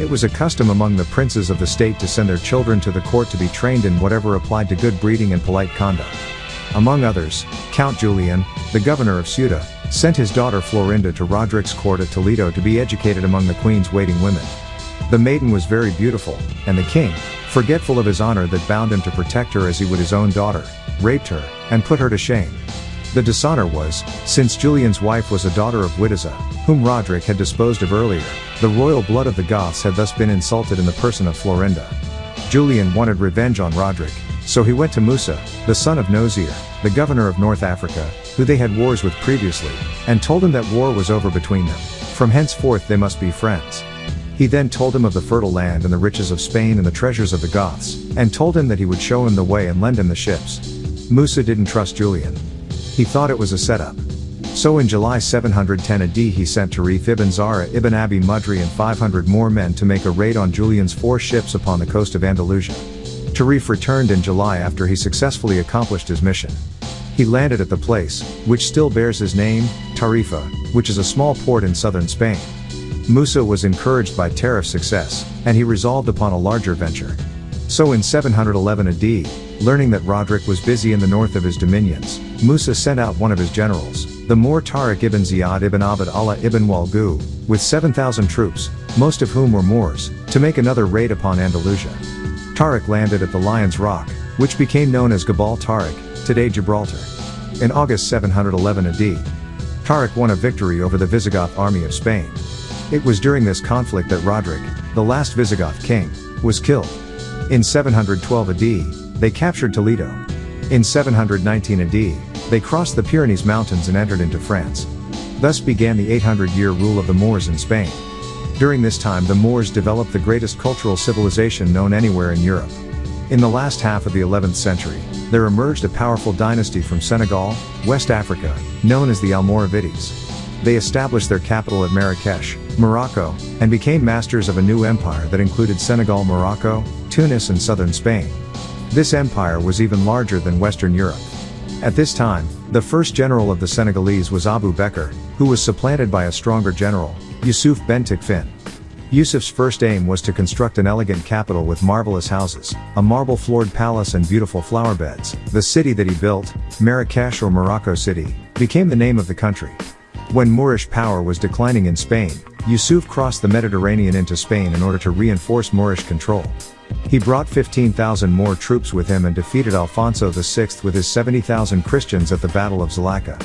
It was a custom among the princes of the state to send their children to the court to be trained in whatever applied to good breeding and polite conduct. Among others, Count Julian, the governor of Ceuta, sent his daughter Florinda to Roderick's court at Toledo to be educated among the queen's waiting women. The maiden was very beautiful, and the king, forgetful of his honor that bound him to protect her as he would his own daughter, raped her, and put her to shame. The dishonor was, since Julian's wife was a daughter of Witiza, whom Roderick had disposed of earlier, the royal blood of the Goths had thus been insulted in the person of Florinda. Julian wanted revenge on Roderick, so he went to Musa, the son of Nozir, the governor of North Africa, who they had wars with previously, and told him that war was over between them. From henceforth they must be friends. He then told him of the fertile land and the riches of Spain and the treasures of the Goths, and told him that he would show him the way and lend him the ships. Musa didn't trust Julian. He thought it was a setup. So in July 710 AD he sent Tarif ibn Zara ibn Abi Mudri and 500 more men to make a raid on Julian's four ships upon the coast of Andalusia. Tarif returned in July after he successfully accomplished his mission. He landed at the place, which still bears his name, Tarifa, which is a small port in southern Spain. Musa was encouraged by Tarif's success, and he resolved upon a larger venture. So in 711 AD, learning that Roderick was busy in the north of his dominions, Musa sent out one of his generals, the Moor Tariq ibn Ziyad ibn Abd Allah ibn Walgu, with 7,000 troops, most of whom were Moors, to make another raid upon Andalusia. Tariq landed at the Lion's Rock, which became known as Gabal Tariq, today Gibraltar. In August 711 AD, Tariq won a victory over the Visigoth army of Spain. It was during this conflict that Roderick, the last Visigoth king, was killed. In 712 AD, they captured Toledo. In 719 AD, they crossed the Pyrenees Mountains and entered into France. Thus began the 800-year rule of the Moors in Spain. During this time the Moors developed the greatest cultural civilization known anywhere in Europe. In the last half of the 11th century, there emerged a powerful dynasty from Senegal, West Africa, known as the Almoravides. They established their capital at Marrakesh, Morocco, and became masters of a new empire that included Senegal, Morocco, Tunis and southern Spain. This empire was even larger than Western Europe. At this time, the first general of the Senegalese was Abu Bekr, who was supplanted by a stronger general, Yusuf ben Takfin. Yusuf's first aim was to construct an elegant capital with marvelous houses, a marble-floored palace and beautiful flower beds. The city that he built, Marrakesh or Morocco City, became the name of the country. When Moorish power was declining in Spain, Yusuf crossed the Mediterranean into Spain in order to reinforce Moorish control. He brought 15,000 more troops with him and defeated Alfonso VI with his 70,000 Christians at the Battle of Zalaca.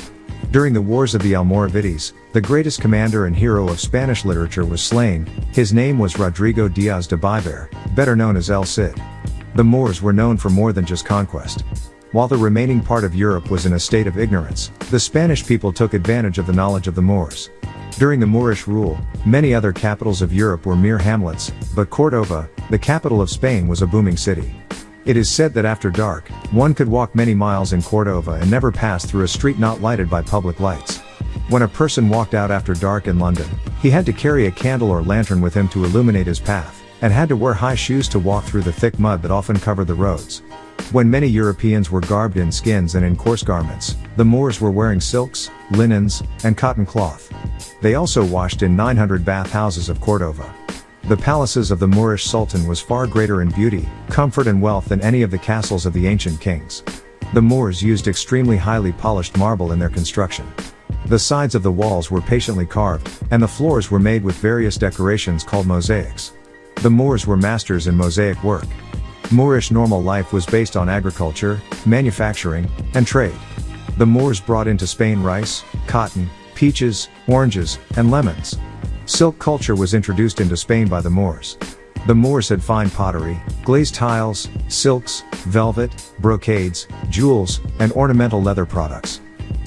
During the Wars of the Almoravides, the greatest commander and hero of Spanish literature was slain, his name was Rodrigo Diaz de Bivar, better known as El Cid. The Moors were known for more than just conquest. While the remaining part of Europe was in a state of ignorance, the Spanish people took advantage of the knowledge of the Moors. During the Moorish rule, many other capitals of Europe were mere hamlets, but Cordova, the capital of Spain was a booming city. It is said that after dark, one could walk many miles in Cordova and never pass through a street not lighted by public lights. When a person walked out after dark in London, he had to carry a candle or lantern with him to illuminate his path, and had to wear high shoes to walk through the thick mud that often covered the roads. When many Europeans were garbed in skins and in coarse garments, the Moors were wearing silks, linens, and cotton cloth. They also washed in 900 bath houses of Cordova. The palaces of the Moorish Sultan was far greater in beauty, comfort and wealth than any of the castles of the ancient kings. The Moors used extremely highly polished marble in their construction. The sides of the walls were patiently carved, and the floors were made with various decorations called mosaics. The Moors were masters in mosaic work. Moorish normal life was based on agriculture, manufacturing, and trade. The Moors brought into Spain rice, cotton, peaches, oranges, and lemons. Silk culture was introduced into Spain by the Moors. The Moors had fine pottery, glazed tiles, silks, velvet, brocades, jewels, and ornamental leather products.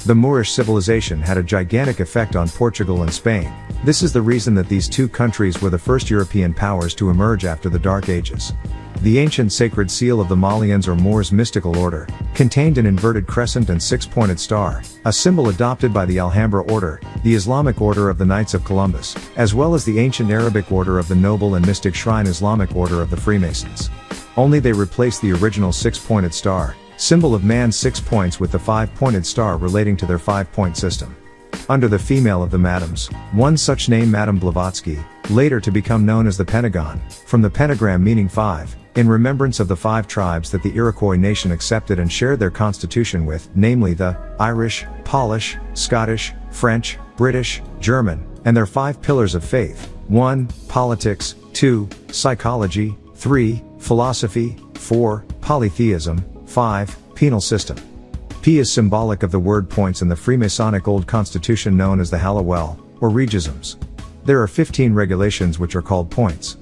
The Moorish civilization had a gigantic effect on Portugal and Spain. This is the reason that these two countries were the first European powers to emerge after the Dark Ages. The ancient sacred seal of the Malians or Moors mystical order, contained an inverted crescent and six-pointed star, a symbol adopted by the Alhambra order, the Islamic order of the Knights of Columbus, as well as the ancient Arabic order of the Noble and Mystic Shrine Islamic order of the Freemasons. Only they replaced the original six-pointed star, symbol of man's six points with the five-pointed star relating to their five-point system. Under the female of the Madams, one such name Madame Blavatsky, later to become known as the Pentagon, from the pentagram meaning five, in remembrance of the five tribes that the Iroquois nation accepted and shared their constitution with, namely the Irish, Polish, Scottish, French, British, German, and their five pillars of faith 1. Politics, 2. Psychology, 3. Philosophy, 4. Polytheism, 5. Penal system. P is symbolic of the word points in the Freemasonic Old Constitution known as the Halliwell, or Regisms. There are 15 regulations which are called points.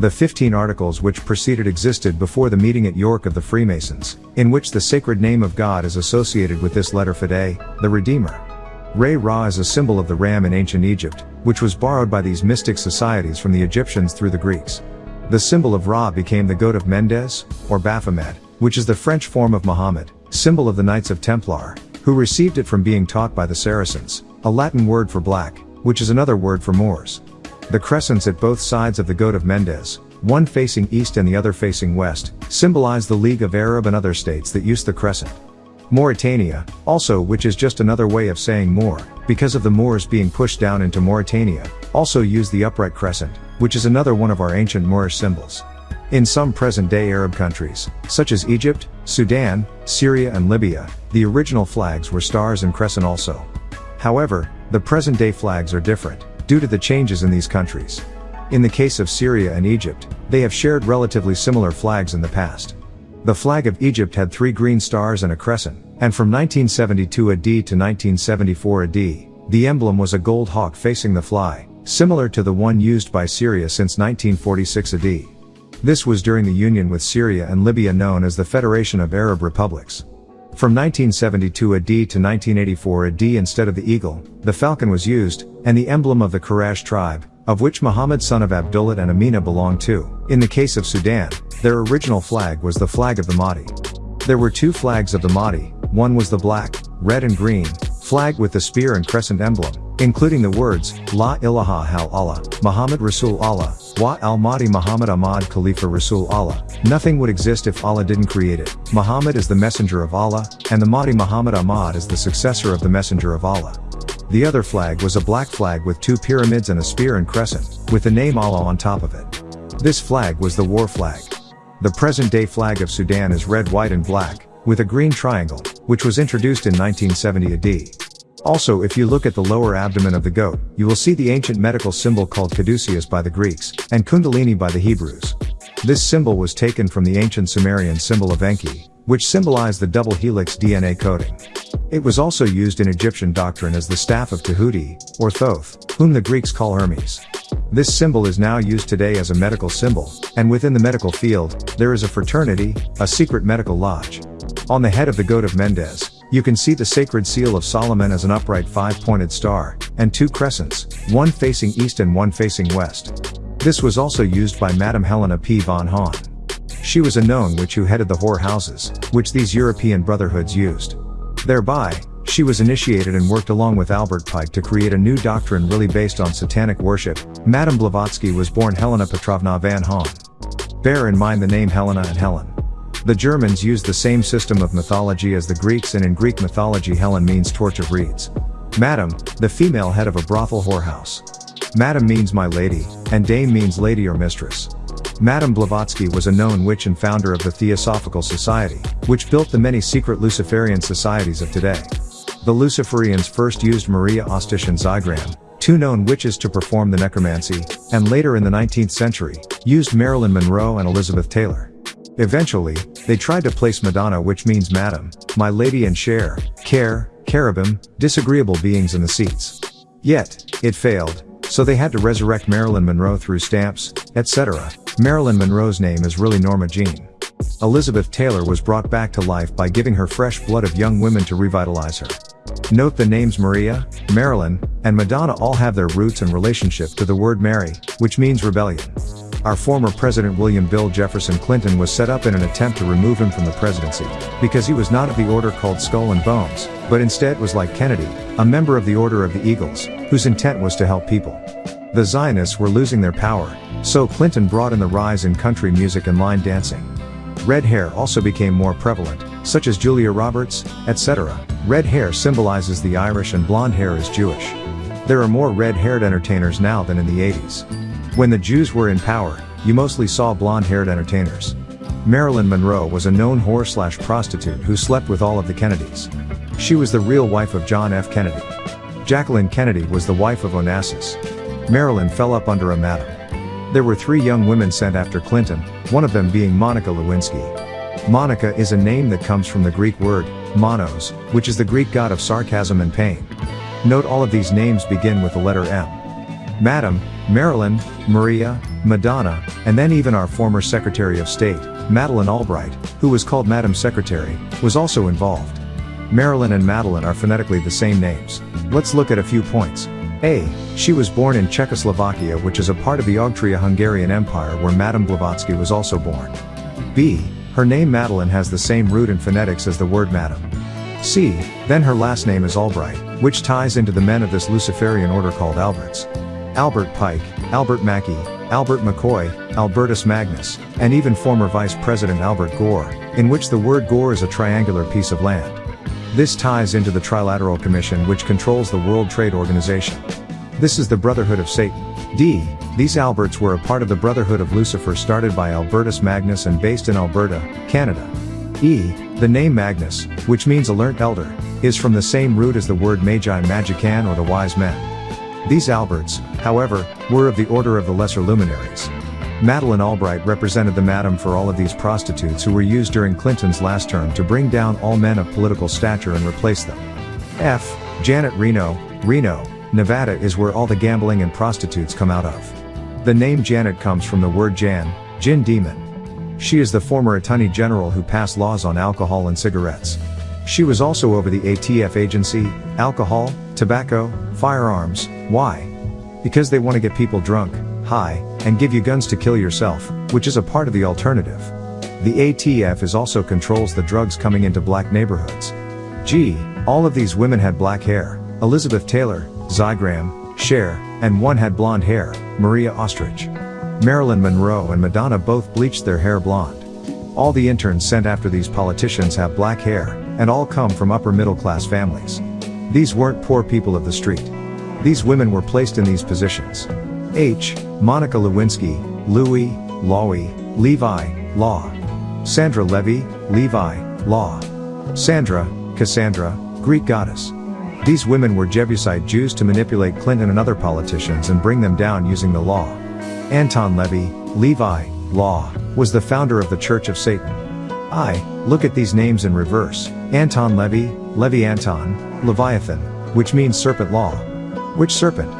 The 15 articles which preceded existed before the meeting at York of the Freemasons, in which the sacred name of God is associated with this letter Fide, the Redeemer. Re Ra is a symbol of the ram in ancient Egypt, which was borrowed by these mystic societies from the Egyptians through the Greeks. The symbol of Ra became the goat of Mendes, or Baphomet, which is the French form of Muhammad, symbol of the Knights of Templar, who received it from being taught by the Saracens, a Latin word for black, which is another word for Moors. The crescents at both sides of the goat of Mendes, one facing east and the other facing west, symbolize the League of Arab and other states that use the crescent. Mauritania, also which is just another way of saying Moor, because of the Moors being pushed down into Mauritania, also use the upright crescent, which is another one of our ancient Moorish symbols. In some present-day Arab countries, such as Egypt, Sudan, Syria and Libya, the original flags were stars and crescent also. However, the present-day flags are different, due to the changes in these countries. In the case of Syria and Egypt, they have shared relatively similar flags in the past. The flag of Egypt had three green stars and a crescent, and from 1972 AD to 1974 AD, the emblem was a gold hawk facing the fly, similar to the one used by Syria since 1946 AD. This was during the union with Syria and Libya known as the Federation of Arab Republics. From 1972 AD to 1984 AD instead of the eagle, the falcon was used, and the emblem of the Quraysh tribe, of which Muhammad son of Abdullah and Amina belonged to. In the case of Sudan, their original flag was the flag of the Mahdi. There were two flags of the Mahdi, one was the black, red and green, flag with the spear and crescent emblem, including the words, La ilaha hal Allah, Muhammad Rasul Allah, Wa al Mahdi Muhammad Ahmad Khalifa Rasul Allah. Nothing would exist if Allah didn't create it. Muhammad is the messenger of Allah, and the Mahdi Muhammad Ahmad is the successor of the messenger of Allah. The other flag was a black flag with two pyramids and a spear and crescent, with the name Allah on top of it. This flag was the war flag. The present-day flag of Sudan is red, white and black, with a green triangle, which was introduced in 1970 AD. Also if you look at the lower abdomen of the goat, you will see the ancient medical symbol called caduceus by the Greeks, and kundalini by the Hebrews. This symbol was taken from the ancient Sumerian symbol of Enki, which symbolized the double helix DNA coding. It was also used in Egyptian doctrine as the staff of Tahuti, or Thoth, whom the Greeks call Hermes. This symbol is now used today as a medical symbol, and within the medical field, there is a fraternity, a secret medical lodge. On the head of the goat of Mendes, you can see the sacred seal of Solomon as an upright five-pointed star, and two crescents, one facing east and one facing west. This was also used by Madame Helena P. von Hahn. She was a known witch who headed the whore houses, which these European brotherhoods used. Thereby, she was initiated and worked along with Albert Pike to create a new doctrine really based on satanic worship. Madame Blavatsky was born Helena Petrovna von Hahn. Bear in mind the name Helena and Helen. The Germans used the same system of mythology as the Greeks and in Greek mythology Helen means torch of reeds. Madam, the female head of a brothel whorehouse. Madam means my lady, and dame means lady or mistress. Madame Blavatsky was a known witch and founder of the Theosophical Society, which built the many secret Luciferian societies of today. The Luciferians first used Maria Ostish and Zygram, two known witches to perform the necromancy, and later in the 19th century, used Marilyn Monroe and Elizabeth Taylor. Eventually, they tried to place Madonna which means Madam, My Lady and share, care, cherubim, disagreeable beings in the seats. Yet, it failed, so they had to resurrect Marilyn Monroe through stamps, etc. Marilyn Monroe's name is really Norma Jean. Elizabeth Taylor was brought back to life by giving her fresh blood of young women to revitalize her. Note the names Maria, Marilyn, and Madonna all have their roots and relationship to the word Mary, which means rebellion. Our former President William Bill Jefferson Clinton was set up in an attempt to remove him from the presidency, because he was not of the order called Skull and Bones, but instead was like Kennedy, a member of the Order of the Eagles, whose intent was to help people. The Zionists were losing their power, so Clinton brought in the rise in country music and line dancing. Red hair also became more prevalent, such as Julia Roberts, etc. Red hair symbolizes the Irish and blonde hair is Jewish. There are more red-haired entertainers now than in the 80s. When the Jews were in power, you mostly saw blonde-haired entertainers. Marilyn Monroe was a known whore slash prostitute who slept with all of the Kennedys. She was the real wife of John F. Kennedy. Jacqueline Kennedy was the wife of Onassis. Marilyn fell up under a madam. There were three young women sent after Clinton, one of them being Monica Lewinsky. Monica is a name that comes from the Greek word, monos, which is the Greek god of sarcasm and pain. Note all of these names begin with the letter M. Madam, Marilyn, Maria, Madonna, and then even our former Secretary of State, Madeleine Albright, who was called Madam Secretary, was also involved. Marilyn and Madeline are phonetically the same names. Let's look at a few points. A. She was born in Czechoslovakia which is a part of the Austria-Hungarian Empire where Madame Blavatsky was also born. B. Her name Madeline has the same root in phonetics as the word madam. C. Then her last name is Albright, which ties into the men of this Luciferian order called Alberts. Albert Pike, Albert Mackey, Albert McCoy, Albertus Magnus, and even former Vice President Albert Gore, in which the word Gore is a triangular piece of land. This ties into the Trilateral Commission which controls the World Trade Organization. This is the Brotherhood of Satan. D. These Alberts were a part of the Brotherhood of Lucifer started by Albertus Magnus and based in Alberta, Canada. E. The name Magnus, which means alert elder, is from the same root as the word Magi Magican or the wise men. These Alberts, however, were of the order of the lesser luminaries. Madeleine Albright represented the madam for all of these prostitutes who were used during Clinton's last term to bring down all men of political stature and replace them. F. Janet Reno, Reno, Nevada is where all the gambling and prostitutes come out of. The name Janet comes from the word Jan, Jinn demon. She is the former Attorney General who passed laws on alcohol and cigarettes. She was also over the ATF agency, alcohol, tobacco, firearms. Why? Because they want to get people drunk, high, and give you guns to kill yourself, which is a part of the alternative. The ATF is also controls the drugs coming into black neighborhoods. Gee, all of these women had black hair. Elizabeth Taylor, Zygram, Cher, and one had blonde hair, Maria Ostrich. Marilyn Monroe and Madonna both bleached their hair blonde. All the interns sent after these politicians have black hair, and all come from upper middle class families. These weren't poor people of the street. These women were placed in these positions. H. Monica Lewinsky, Louis, Lowy, Levi, Law. Sandra Levy, Levi, Law. Sandra, Cassandra, Greek goddess. These women were Jebusite Jews to manipulate Clinton and other politicians and bring them down using the law. Anton Levy, Levi, Law, was the founder of the Church of Satan. I, look at these names in reverse, Anton Levy, Levy Anton, Leviathan, which means serpent law. Which serpent?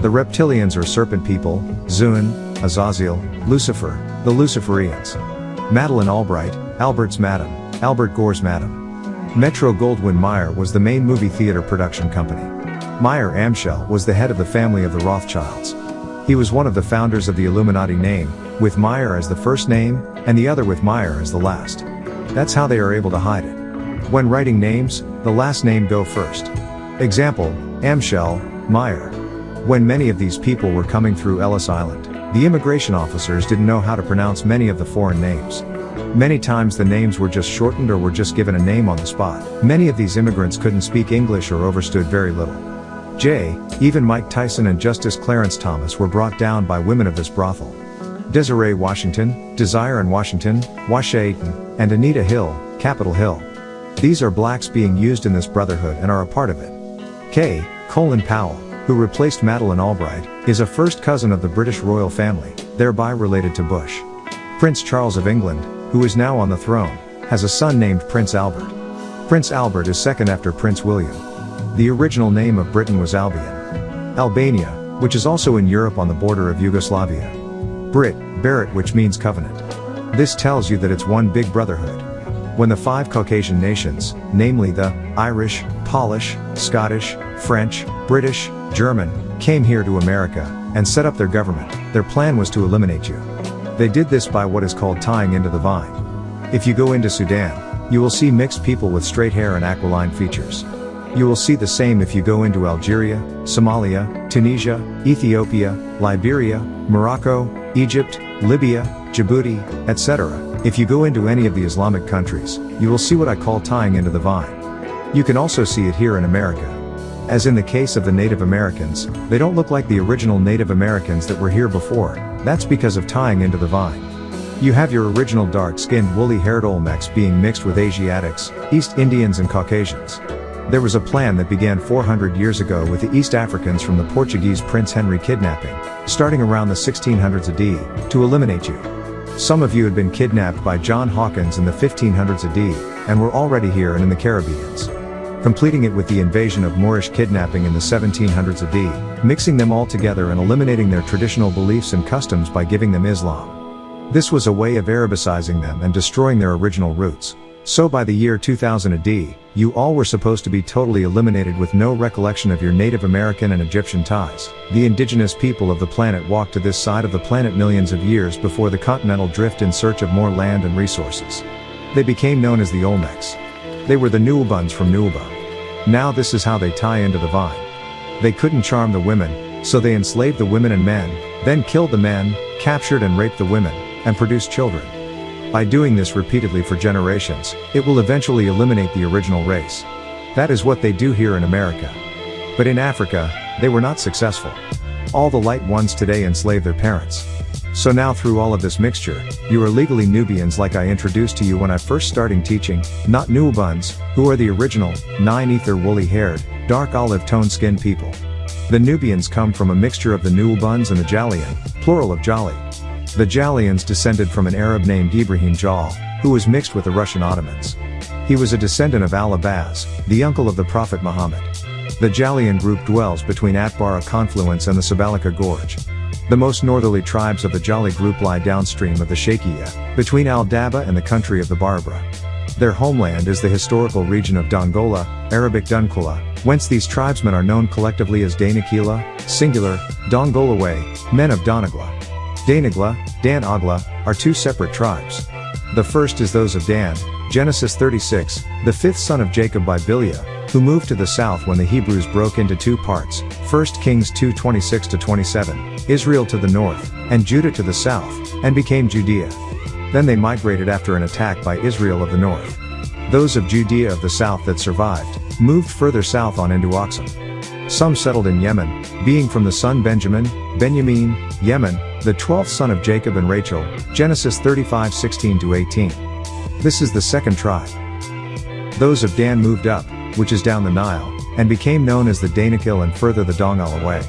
The reptilians or serpent people, Zun, Azazel, Lucifer, the Luciferians. Madeline Albright, Albert's Madam, Albert Gore's Madam. Metro Goldwyn Mayer was the main movie theater production company. Mayer Amschel was the head of the family of the Rothschilds. He was one of the founders of the Illuminati name, with Meyer as the first name, and the other with Meyer as the last. That's how they are able to hide it. When writing names, the last name go first. Example, Amschel, Meyer. When many of these people were coming through Ellis Island, the immigration officers didn't know how to pronounce many of the foreign names. Many times the names were just shortened or were just given a name on the spot. Many of these immigrants couldn't speak English or overstood very little. J. Even Mike Tyson and Justice Clarence Thomas were brought down by women of this brothel. Desiree Washington, Desire and Washington, Washington, and Anita Hill, Capitol Hill. These are blacks being used in this brotherhood and are a part of it. K. Colin Powell, who replaced Madeleine Albright, is a first cousin of the British royal family, thereby related to Bush. Prince Charles of England, who is now on the throne, has a son named Prince Albert. Prince Albert is second after Prince William. The original name of Britain was Albion. Albania, which is also in Europe on the border of Yugoslavia. Brit, Barrett which means covenant. This tells you that it's one big brotherhood. When the five Caucasian nations, namely the Irish, Polish, Scottish, French, British, German, came here to America and set up their government, their plan was to eliminate you. They did this by what is called tying into the vine. If you go into Sudan, you will see mixed people with straight hair and aquiline features. You will see the same if you go into Algeria, Somalia, Tunisia, Ethiopia, Liberia, Morocco, Egypt, Libya, Djibouti, etc. If you go into any of the Islamic countries, you will see what I call tying into the vine. You can also see it here in America. As in the case of the Native Americans, they don't look like the original Native Americans that were here before, that's because of tying into the vine. You have your original dark-skinned woolly-haired Olmecs being mixed with Asiatics, East Indians and Caucasians. There was a plan that began 400 years ago with the East Africans from the Portuguese Prince Henry kidnapping, starting around the 1600s AD, to eliminate you. Some of you had been kidnapped by John Hawkins in the 1500s AD, and were already here and in the Caribbeans. Completing it with the invasion of Moorish kidnapping in the 1700s AD, mixing them all together and eliminating their traditional beliefs and customs by giving them Islam. This was a way of Arabicizing them and destroying their original roots. So by the year 2000 AD, you all were supposed to be totally eliminated with no recollection of your Native American and Egyptian ties. The indigenous people of the planet walked to this side of the planet millions of years before the continental drift in search of more land and resources. They became known as the Olmecs. They were the Nuubuns from Nuuba. Now this is how they tie into the vine. They couldn't charm the women, so they enslaved the women and men, then killed the men, captured and raped the women, and produced children. By doing this repeatedly for generations, it will eventually eliminate the original race. That is what they do here in America. But in Africa, they were not successful. All the light ones today enslave their parents. So now through all of this mixture, you are legally Nubians like I introduced to you when I first starting teaching, not Nuubuns, who are the original, nine ether woolly haired, dark olive tone skinned people. The Nubians come from a mixture of the Nuubuns and the Jalian, plural of Jali. The Jalians descended from an Arab named Ibrahim Jal, who was mixed with the Russian Ottomans. He was a descendant of Al-Abbas, the uncle of the Prophet Muhammad. The Jalian group dwells between Atbara confluence and the Sabaloka Gorge. The most northerly tribes of the Jali group lie downstream of the Sheikhiya, between Al-Daba and the country of the Barbara. Their homeland is the historical region of Dongola, Arabic Dunkula, whence these tribesmen are known collectively as Danakila, singular, Dongolaway, men of Donagla. Danagla, Dan Agla, are two separate tribes. The first is those of Dan, Genesis 36, the fifth son of Jacob by Bilhah, who moved to the south when the Hebrews broke into two parts, 1 Kings 2 26-27, Israel to the north, and Judah to the south, and became Judea. Then they migrated after an attack by Israel of the north. Those of Judea of the south that survived, moved further south on into Oxum. Some settled in Yemen, being from the son Benjamin, Benjamin, Yemen, the twelfth son of Jacob and Rachel, Genesis 35 16 18. This is the second tribe. Those of Dan moved up, which is down the Nile, and became known as the Danakil and further the Dongal away.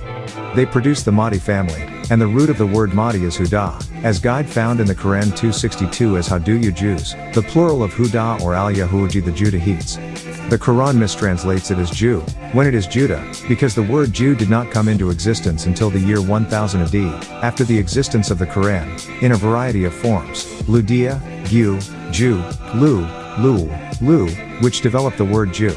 They produced the Mahdi family, and the root of the word Mahdi is Huda, as guide found in the Quran 262 as do you Jews, the plural of Huda or Al Yahuji the Judahites. The Quran mistranslates it as Jew, when it is Judah, because the word Jew did not come into existence until the year 1000 AD, after the existence of the Quran, in a variety of forms, Ludia, Gu, Jew, Lu, Lu, Lu, which developed the word Jew.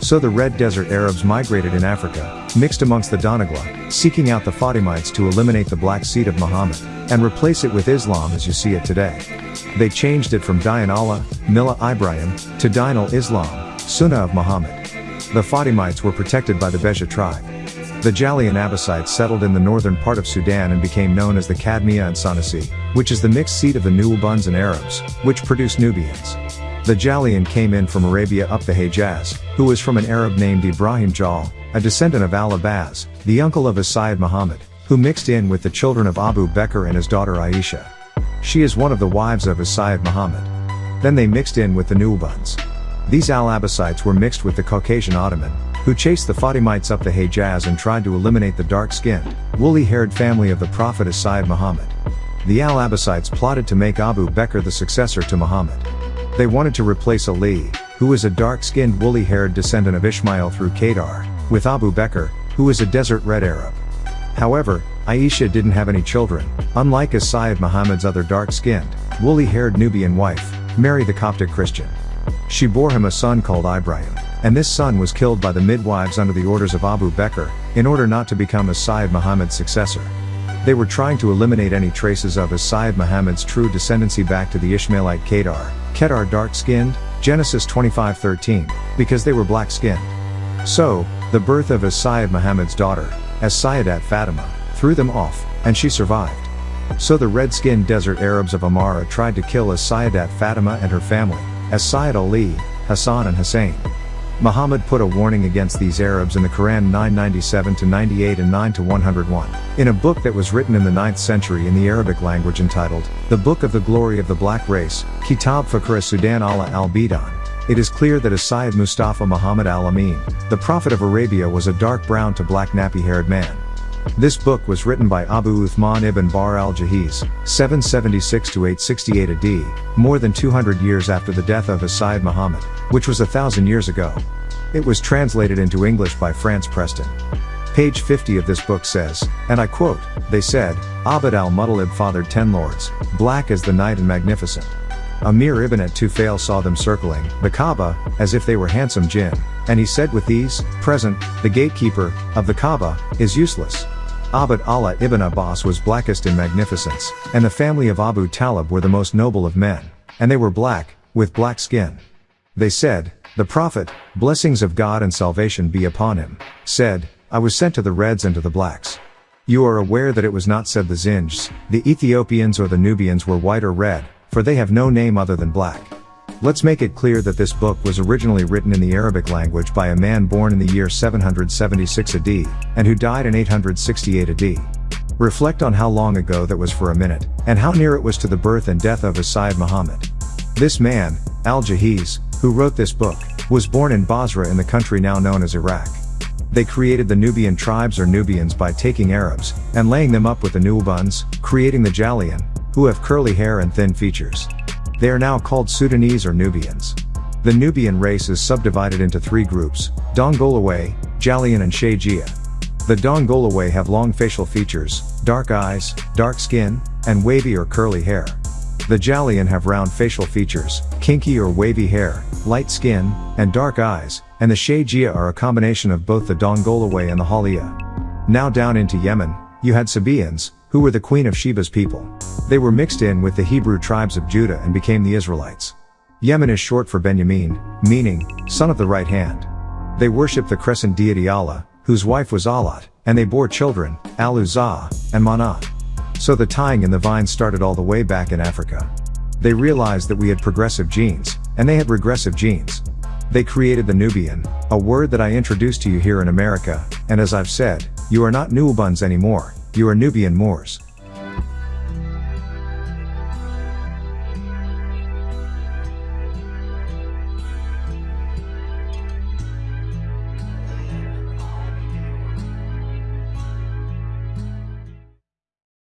So the Red Desert Arabs migrated in Africa, mixed amongst the Donagla, seeking out the Fatimites to eliminate the black seed of Muhammad, and replace it with Islam as you see it today. They changed it from Dian Allah, Millah Ibrahim, to Din al-Islam, Sunnah of Muhammad. The Fatimites were protected by the Beja tribe. The Jali and Abbasites settled in the northern part of Sudan and became known as the Kadmiya and Sanasi, which is the mixed seat of the Nuubuns and Arabs, which produced Nubians. The Jalian came in from Arabia up the Hejaz, who was from an Arab named Ibrahim Jal, a descendant of Al-Abbas, the uncle of his Muhammad, who mixed in with the children of Abu Bakr and his daughter Aisha. She is one of the wives of his Muhammad. Then they mixed in with the Nuubuns. These Al-Abbasites were mixed with the Caucasian Ottoman, who chased the Fatimites up the Hejaz and tried to eliminate the dark-skinned, woolly-haired family of the Prophet Sayyid Muhammad. The Al-Abbasites plotted to make Abu Bakr the successor to Muhammad. They wanted to replace Ali, who is a dark-skinned woolly-haired descendant of Ishmael through Kedar, with Abu Bakr, who is a desert red Arab. However, Aisha didn't have any children, unlike as Sayyid Muhammad's other dark-skinned, woolly-haired Nubian wife, Mary the Coptic Christian. She bore him a son called Ibrahim, and this son was killed by the midwives under the orders of Abu Bakr, in order not to become as Sayyid Muhammad's successor. They were trying to eliminate any traces of as Sayyid Muhammad's true descendancy back to the Ishmaelite Kedar, Kedar dark-skinned, Genesis 25:13, because they were black-skinned. So, the birth of as Sayyid Muhammad's daughter, as Sayyidat Fatima, threw them off, and she survived. So the red-skinned desert Arabs of Amara tried to kill as Sayyidat Fatima and her family, as Sayyid Ali, Hassan and Hussein. Muhammad put a warning against these Arabs in the Quran 997 to 98 and 9 to 101. In a book that was written in the 9th century in the Arabic language entitled, The Book of the Glory of the Black Race, Kitab Fakhr Sudan Allah al-Bidan, it is clear that as Sayyid Mustafa Muhammad al-Amin, the Prophet of Arabia was a dark brown to black nappy-haired man. This book was written by Abu Uthman ibn Bahr al-Jahiz, 776-868 AD, more than 200 years after the death of Sayyid Muhammad, which was a thousand years ago. It was translated into English by France Preston. Page 50 of this book says, and I quote, They said, Abd al-Muttalib fathered ten lords, black as the night and magnificent. Amir ibn at-Tufail saw them circling, the Kaaba, as if they were handsome jinn, and he said with these, present, the gatekeeper, of the Kaaba, is useless. Abd Allah ibn Abbas was blackest in magnificence, and the family of Abu Talib were the most noble of men, and they were black, with black skin. They said, the Prophet, blessings of God and salvation be upon him, said, I was sent to the Reds and to the Blacks. You are aware that it was not said the Zinjs, the Ethiopians or the Nubians were white or red, for they have no name other than black. Let's make it clear that this book was originally written in the Arabic language by a man born in the year 776 AD, and who died in 868 AD. Reflect on how long ago that was for a minute, and how near it was to the birth and death of Sayyid Muhammad. This man, Al-Jahiz, who wrote this book, was born in Basra in the country now known as Iraq. They created the Nubian tribes or Nubians by taking Arabs, and laying them up with the Nubians, creating the Jalian, who have curly hair and thin features. They are now called Sudanese or Nubians. The Nubian race is subdivided into three groups, Dongolaway, Jalian and Shaygia. The Dongolaway have long facial features, dark eyes, dark skin, and wavy or curly hair. The Jalian have round facial features, kinky or wavy hair, light skin, and dark eyes, and the Shaygia are a combination of both the Dongolaway and the Halia. Now down into Yemen, you had Sabaeans, who were the queen of Sheba's people. They were mixed in with the Hebrew tribes of Judah and became the Israelites. Yemen is short for Benjamin, meaning, son of the right hand. They worshiped the crescent deity Allah, whose wife was Alat, and they bore children, Al-Uzzah, and Manat. So the tying in the vine started all the way back in Africa. They realized that we had progressive genes, and they had regressive genes. They created the Nubian, a word that I introduced to you here in America, and as I've said, you are not Nubians anymore, you are Nubian Moors.